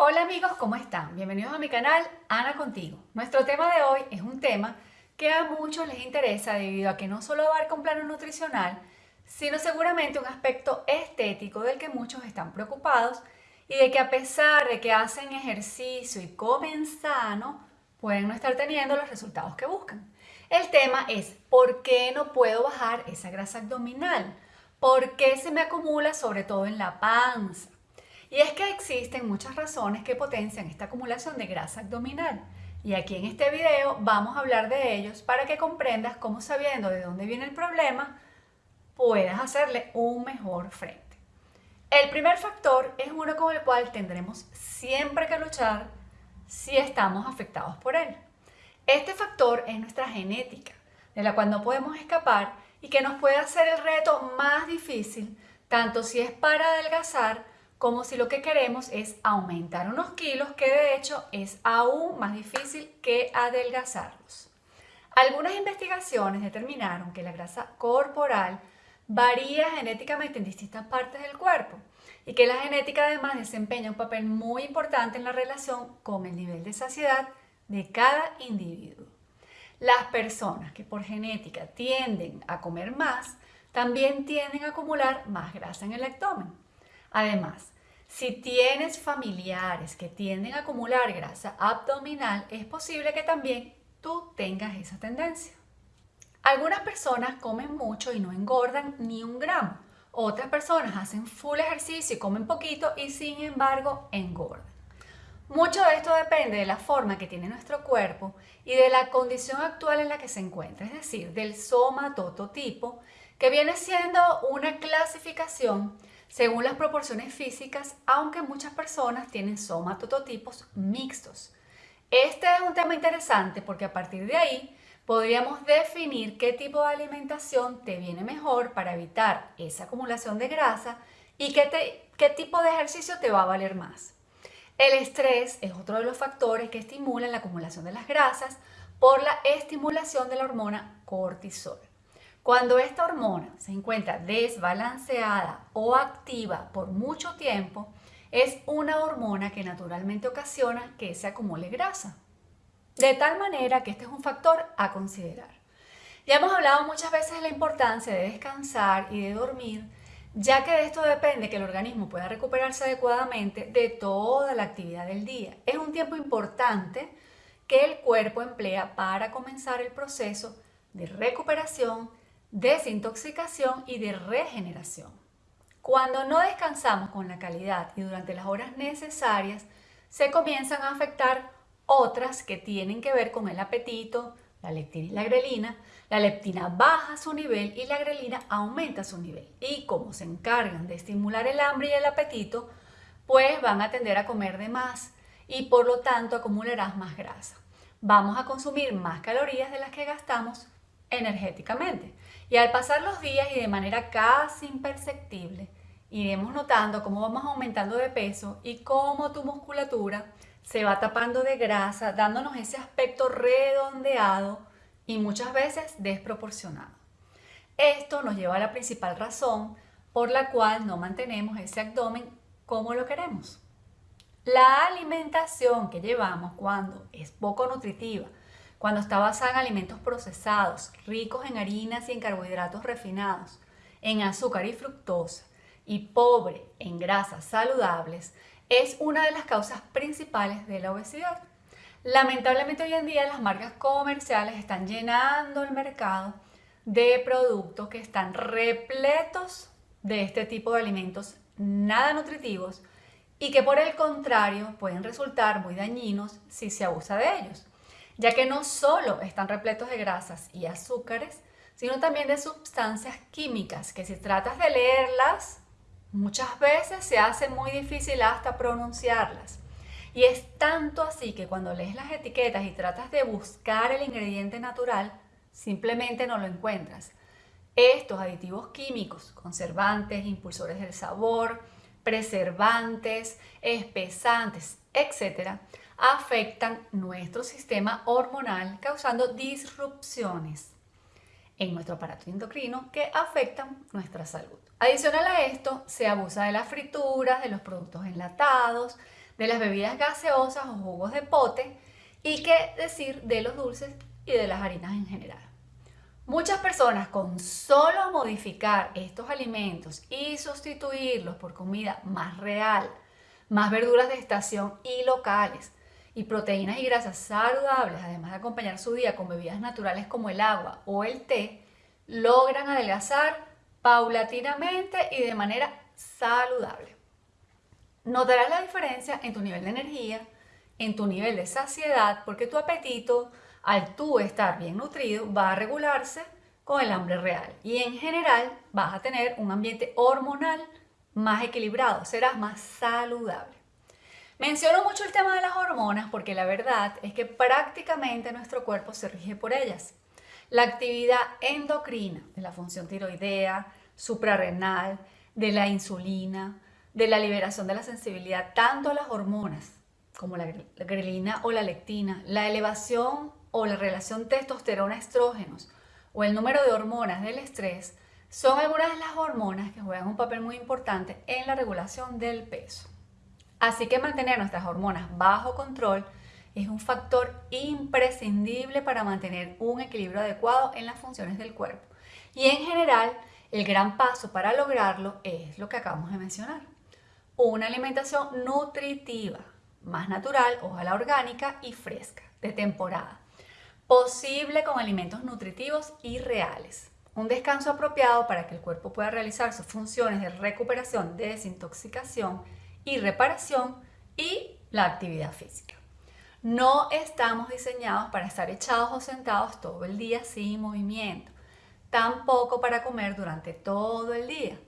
Hola amigos, ¿cómo están? Bienvenidos a mi canal Ana Contigo. Nuestro tema de hoy es un tema que a muchos les interesa debido a que no solo abarca un plano nutricional, sino seguramente un aspecto estético del que muchos están preocupados y de que a pesar de que hacen ejercicio y comen sano, pueden no estar teniendo los resultados que buscan. El tema es ¿por qué no puedo bajar esa grasa abdominal? ¿Por qué se me acumula sobre todo en la panza? Y es que existen muchas razones que potencian esta acumulación de grasa abdominal. Y aquí en este video vamos a hablar de ellos para que comprendas cómo sabiendo de dónde viene el problema, puedas hacerle un mejor frente. El primer factor es uno con el cual tendremos siempre que luchar si estamos afectados por él. Este factor es nuestra genética, de la cual no podemos escapar y que nos puede hacer el reto más difícil, tanto si es para adelgazar como si lo que queremos es aumentar unos kilos que de hecho es aún más difícil que adelgazarlos. Algunas investigaciones determinaron que la grasa corporal varía genéticamente en distintas partes del cuerpo y que la genética además desempeña un papel muy importante en la relación con el nivel de saciedad de cada individuo. Las personas que por genética tienden a comer más también tienden a acumular más grasa en el abdomen. Además, si tienes familiares que tienden a acumular grasa abdominal, es posible que también tú tengas esa tendencia. Algunas personas comen mucho y no engordan ni un gramo. Otras personas hacen full ejercicio y comen poquito y sin embargo engordan. Mucho de esto depende de la forma que tiene nuestro cuerpo y de la condición actual en la que se encuentra, es decir, del somatototipo, que viene siendo una clasificación según las proporciones físicas, aunque muchas personas tienen somatototipos mixtos. Este es un tema interesante porque a partir de ahí podríamos definir qué tipo de alimentación te viene mejor para evitar esa acumulación de grasa y qué, qué tipo de ejercicio te va a valer más. El estrés es otro de los factores que estimulan la acumulación de las grasas por la estimulación de la hormona cortisol. Cuando esta hormona se encuentra desbalanceada o activa por mucho tiempo, es una hormona que naturalmente ocasiona que se acumule grasa. De tal manera que este es un factor a considerar. Ya hemos hablado muchas veces de la importancia de descansar y de dormir, ya que de esto depende que el organismo pueda recuperarse adecuadamente de toda la actividad del día. Es un tiempo importante que el cuerpo emplea para comenzar el proceso de recuperación, desintoxicación y de regeneración. Cuando no descansamos con la calidad y durante las horas necesarias, se comienzan a afectar otras que tienen que ver con el apetito, la leptina y la grelina. La leptina baja su nivel y la grelina aumenta su nivel. Y como se encargan de estimular el hambre y el apetito, pues van a tender a comer de más y por lo tanto acumularás más grasa. Vamos a consumir más calorías de las que gastamos energéticamente. Y al pasar los días y de manera casi imperceptible, iremos notando cómo vamos aumentando de peso y cómo tu musculatura se va tapando de grasa, dándonos ese aspecto redondeado y muchas veces desproporcionado. Esto nos lleva a la principal razón por la cual no mantenemos ese abdomen como lo queremos. La alimentación que llevamos cuando es poco nutritiva, cuando está basada en alimentos procesados, ricos en harinas y en carbohidratos refinados, en azúcar y fructosa, y pobre en grasas saludables, es una de las causas principales de la obesidad. Lamentablemente hoy en día las marcas comerciales están llenando el mercado de productos que están repletos de este tipo de alimentos nada nutritivos y que por el contrario pueden resultar muy dañinos si se abusa de ellos ya que no solo están repletos de grasas y azúcares, sino también de sustancias químicas que si tratas de leerlas, muchas veces se hace muy difícil hasta pronunciarlas. Y es tanto así que cuando lees las etiquetas y tratas de buscar el ingrediente natural, simplemente no lo encuentras. Estos aditivos químicos, conservantes, impulsores del sabor, preservantes, espesantes, etc., afectan nuestro sistema hormonal causando disrupciones en nuestro aparato endocrino que afectan nuestra salud. Adicional a esto, se abusa de las frituras, de los productos enlatados, de las bebidas gaseosas o jugos de pote y qué decir de los dulces y de las harinas en general. Muchas personas con solo modificar estos alimentos y sustituirlos por comida más real, más verduras de estación y locales, y proteínas y grasas saludables, además de acompañar su día con bebidas naturales como el agua o el té, logran adelgazar paulatinamente y de manera saludable. Notarás la diferencia en tu nivel de energía, en tu nivel de saciedad, porque tu apetito, al tú estar bien nutrido, va a regularse con el hambre real. Y en general vas a tener un ambiente hormonal más equilibrado, serás más saludable. Menciono mucho el tema de las hormonas porque la verdad es que prácticamente nuestro cuerpo se rige por ellas. La actividad endocrina de la función tiroidea, suprarrenal, de la insulina, de la liberación de la sensibilidad, tanto a las hormonas como la grelina o la lectina, la elevación o la relación testosterona-estrógenos o el número de hormonas del estrés, son algunas de las hormonas que juegan un papel muy importante en la regulación del peso. Así que mantener nuestras hormonas bajo control es un factor imprescindible para mantener un equilibrio adecuado en las funciones del cuerpo. Y en general, el gran paso para lograrlo es lo que acabamos de mencionar. Una alimentación nutritiva, más natural, ojalá orgánica y fresca, de temporada. Posible con alimentos nutritivos y reales. Un descanso apropiado para que el cuerpo pueda realizar sus funciones de recuperación, desintoxicación y reparación y la actividad física. No estamos diseñados para estar echados o sentados todo el día sin movimiento, tampoco para comer durante todo el día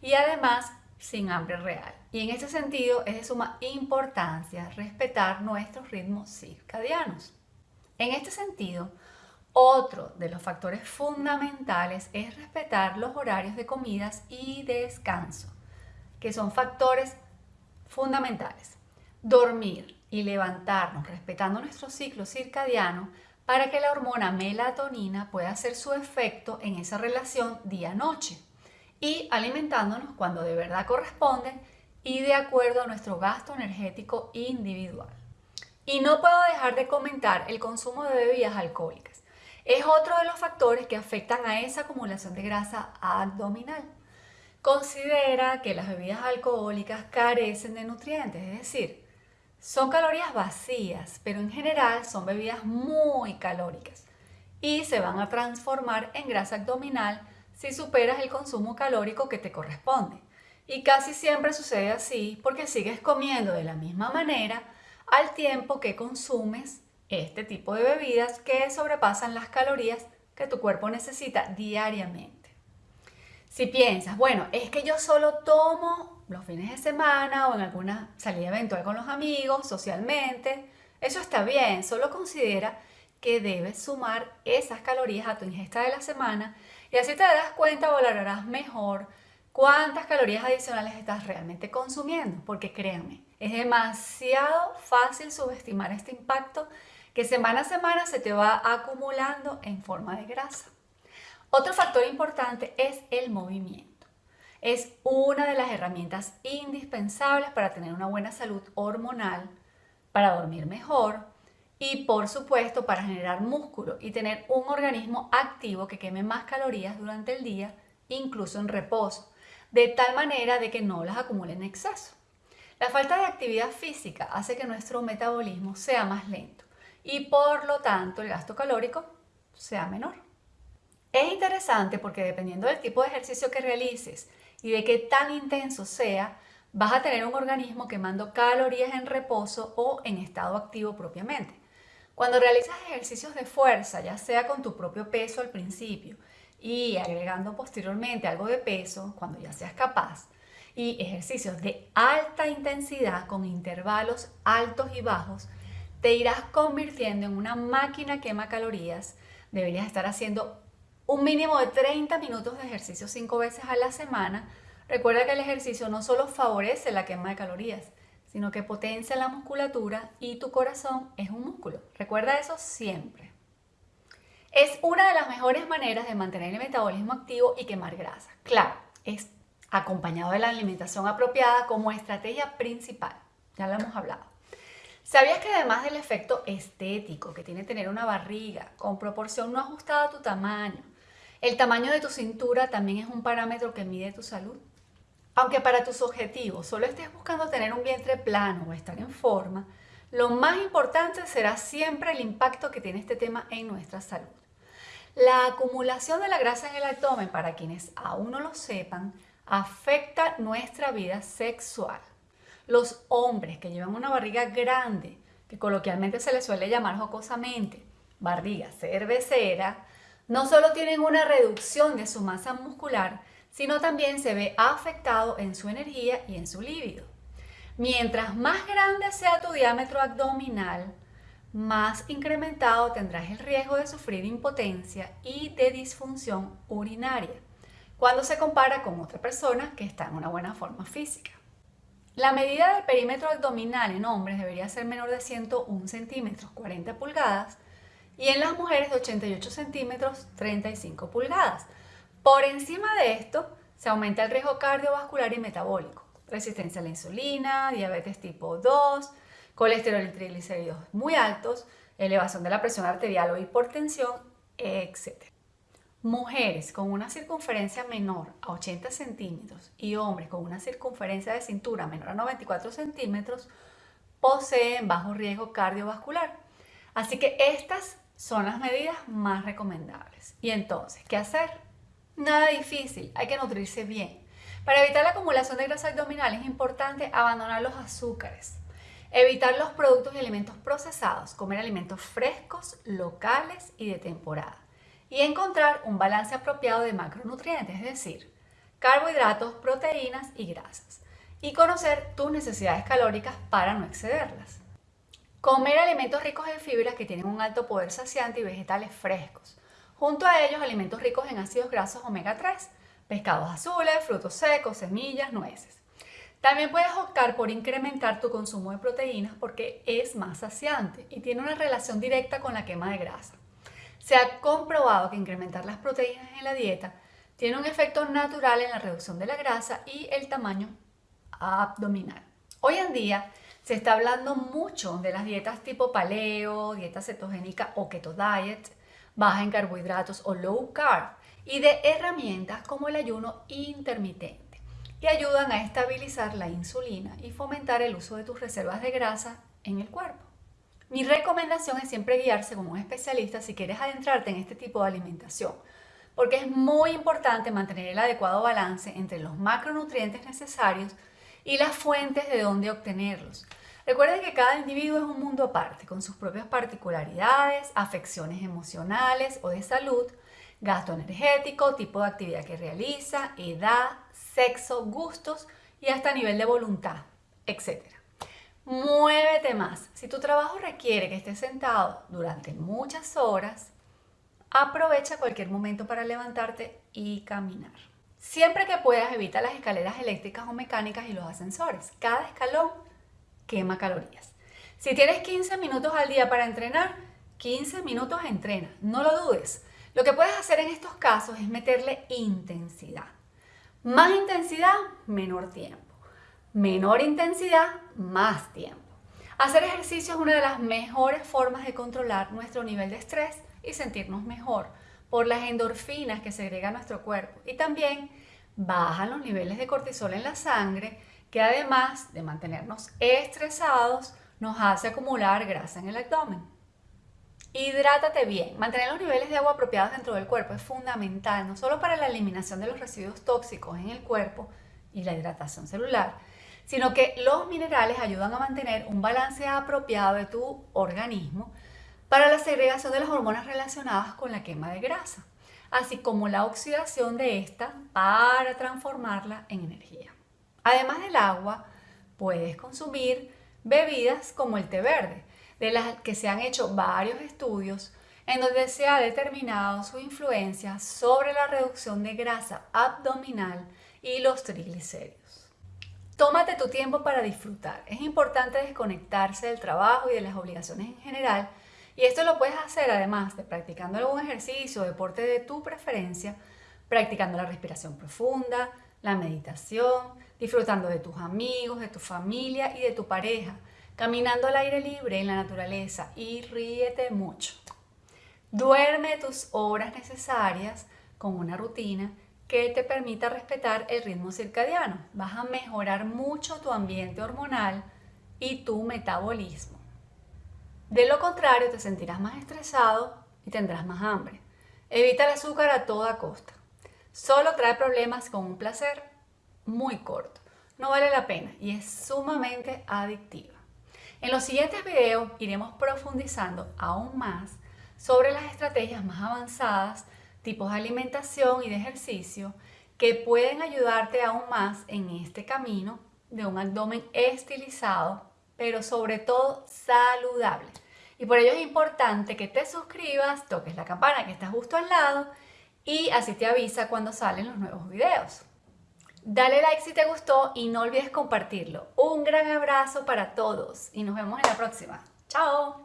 y además sin hambre real. Y en ese sentido es de suma importancia respetar nuestros ritmos circadianos. En este sentido, otro de los factores fundamentales es respetar los horarios de comidas y descanso, que son factores fundamentales. Dormir y levantarnos respetando nuestro ciclo circadiano para que la hormona melatonina pueda hacer su efecto en esa relación día-noche y alimentándonos cuando de verdad corresponde y de acuerdo a nuestro gasto energético individual. Y no puedo dejar de comentar el consumo de bebidas alcohólicas. Es otro de los factores que afectan a esa acumulación de grasa abdominal. Considera que las bebidas alcohólicas carecen de nutrientes, es decir, son calorías vacías, pero en general son bebidas muy calóricas y se van a transformar en grasa abdominal si superas el consumo calórico que te corresponde. Y casi siempre sucede así porque sigues comiendo de la misma manera al tiempo que consumes este tipo de bebidas que sobrepasan las calorías que tu cuerpo necesita diariamente. Si piensas, bueno, es que yo solo tomo los fines de semana o en alguna salida eventual con los amigos, socialmente, eso está bien, solo considera que debes sumar esas calorías a tu ingesta de la semana y así te darás cuenta valorarás mejor cuántas calorías adicionales estás realmente consumiendo, porque créanme, es demasiado fácil subestimar este impacto que semana a semana se te va acumulando en forma de grasa. Otro factor importante es el movimiento. Es una de las herramientas indispensables para tener una buena salud hormonal, para dormir mejor y por supuesto para generar músculo y tener un organismo activo que queme más calorías durante el día, incluso en reposo, de tal manera de que no las acumule en exceso. La falta de actividad física hace que nuestro metabolismo sea más lento y por lo tanto el gasto calórico sea menor. Es interesante porque dependiendo del tipo de ejercicio que realices y de qué tan intenso sea, vas a tener un organismo quemando calorías en reposo o en estado activo propiamente. Cuando realizas ejercicios de fuerza, ya sea con tu propio peso al principio y agregando posteriormente algo de peso cuando ya seas capaz, y ejercicios de alta intensidad con intervalos altos y bajos, te irás convirtiendo en una máquina quema calorías. Deberías estar haciendo un mínimo de 30 minutos de ejercicio 5 veces a la semana. Recuerda que el ejercicio no solo favorece la quema de calorías, sino que potencia la musculatura y tu corazón es un músculo. Recuerda eso siempre. Es una de las mejores maneras de mantener el metabolismo activo y quemar grasa. Claro, es acompañado de la alimentación apropiada como estrategia principal. ya lo hemos hablado. ¿Sabías que además del efecto estético que tiene tener una barriga con proporción no ajustada a tu tamaño, el tamaño de tu cintura también es un parámetro que mide tu salud? Aunque para tus objetivos solo estés buscando tener un vientre plano o estar en forma, lo más importante será siempre el impacto que tiene este tema en nuestra salud. La acumulación de la grasa en el abdomen, para quienes aún no lo sepan, afecta nuestra vida sexual. Los hombres que llevan una barriga grande, que coloquialmente se les suele llamar jocosamente barriga cervecera, no solo tienen una reducción de su masa muscular, sino también se ve afectado en su energía y en su líbido. Mientras más grande sea tu diámetro abdominal, más incrementado tendrás el riesgo de sufrir impotencia y de disfunción urinaria cuando se compara con otra persona que está en una buena forma física. La medida del perímetro abdominal en hombres debería ser menor de 101 centímetros, 40 pulgadas, y en las mujeres de 88 centímetros, 35 pulgadas. Por encima de esto, se aumenta el riesgo cardiovascular y metabólico, resistencia a la insulina, diabetes tipo 2, colesterol y triglicéridos muy altos, elevación de la presión arterial o hipertensión, etc. Mujeres con una circunferencia menor a 80 centímetros y hombres con una circunferencia de cintura menor a 94 centímetros poseen bajo riesgo cardiovascular. Así que estas son las medidas más recomendables. Y entonces, ¿qué hacer? Nada difícil, hay que nutrirse bien. Para evitar la acumulación de grasa abdominal es importante abandonar los azúcares, evitar los productos y alimentos procesados, comer alimentos frescos, locales y de temporada y encontrar un balance apropiado de macronutrientes, es decir, carbohidratos, proteínas y grasas, y conocer tus necesidades calóricas para no excederlas. Comer alimentos ricos en fibras que tienen un alto poder saciante y vegetales frescos. Junto a ellos, alimentos ricos en ácidos grasos omega 3, pescados azules, frutos secos, semillas, nueces. También puedes optar por incrementar tu consumo de proteínas porque es más saciante y tiene una relación directa con la quema de grasa. Se ha comprobado que incrementar las proteínas en la dieta tiene un efecto natural en la reducción de la grasa y el tamaño abdominal. Hoy en día se está hablando mucho de las dietas tipo paleo, dieta cetogénica o keto diet, baja en carbohidratos o low carb y de herramientas como el ayuno intermitente que ayudan a estabilizar la insulina y fomentar el uso de tus reservas de grasa en el cuerpo. Mi recomendación es siempre guiarse con un especialista si quieres adentrarte en este tipo de alimentación, porque es muy importante mantener el adecuado balance entre los macronutrientes necesarios y las fuentes de donde obtenerlos. Recuerden que cada individuo es un mundo aparte, con sus propias particularidades, afecciones emocionales o de salud, gasto energético, tipo de actividad que realiza, edad, sexo, gustos y hasta nivel de voluntad, etc. Muévete más. Si tu trabajo requiere que estés sentado durante muchas horas, aprovecha cualquier momento para levantarte y caminar. Siempre que puedas, evita las escaleras eléctricas o mecánicas y los ascensores. Cada escalón quema calorías. Si tienes 15 minutos al día para entrenar, 15 minutos entrena. No lo dudes. Lo que puedes hacer en estos casos es meterle intensidad. Más intensidad, menor tiempo. Menor intensidad, más tiempo. Hacer ejercicio es una de las mejores formas de controlar nuestro nivel de estrés y sentirnos mejor por las endorfinas que segrega nuestro cuerpo y también bajan los niveles de cortisol en la sangre que además de mantenernos estresados nos hace acumular grasa en el abdomen. Hidrátate bien. Mantener los niveles de agua apropiados dentro del cuerpo es fundamental, no solo para la eliminación de los residuos tóxicos en el cuerpo y la hidratación celular, sino que los minerales ayudan a mantener un balance apropiado de tu organismo para la segregación de las hormonas relacionadas con la quema de grasa, así como la oxidación de esta para transformarla en energía. Además del agua, puedes consumir bebidas como el té verde, de las que se han hecho varios estudios en donde se ha determinado su influencia sobre la reducción de grasa abdominal y los triglicéridos. Tómate tu tiempo para disfrutar. Es importante desconectarse del trabajo y de las obligaciones en general. Y esto lo puedes hacer además de practicando algún ejercicio o deporte de tu preferencia, practicando la respiración profunda, la meditación, disfrutando de tus amigos, de tu familia y de tu pareja, caminando al aire libre en la naturaleza y ríete mucho. Duerme tus horas necesarias con una rutina que te permita respetar el ritmo circadiano. Vas a mejorar mucho tu ambiente hormonal y tu metabolismo. De lo contrario, te sentirás más estresado y tendrás más hambre. Evita el azúcar a toda costa. Solo trae problemas con un placer muy corto. No vale la pena y es sumamente adictiva. En los siguientes videos iremos profundizando aún más sobre las estrategias más avanzadas, tipos de alimentación y de ejercicio que pueden ayudarte aún más en este camino de un abdomen estilizado, pero sobre todo saludable. Y por ello es importante que te suscribas, toques la campana que está justo al lado y así te avisa cuando salen los nuevos videos. Dale like si te gustó y no olvides compartirlo. Un gran abrazo para todos y nos vemos en la próxima. ¡Chao!